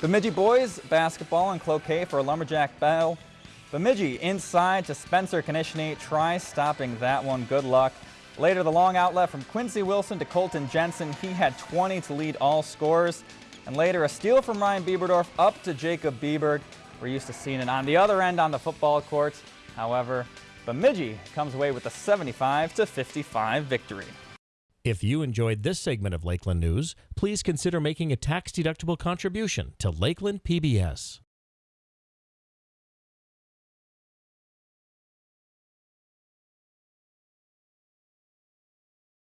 Bemidji boys basketball and cloquet for Lumberjack Bell. Bemidji inside to Spencer Konishny. Try stopping that one. Good luck. Later, the long outlet from Quincy Wilson to Colton Jensen. He had 20 to lead all scores. And later, a steal from Ryan Bieberdorf up to Jacob Bieberg. We're used to seeing it on the other end on the football court. However, Bemidji comes away with a 75 to 55 victory. If you enjoyed this segment of Lakeland News, please consider making a tax-deductible contribution to Lakeland PBS.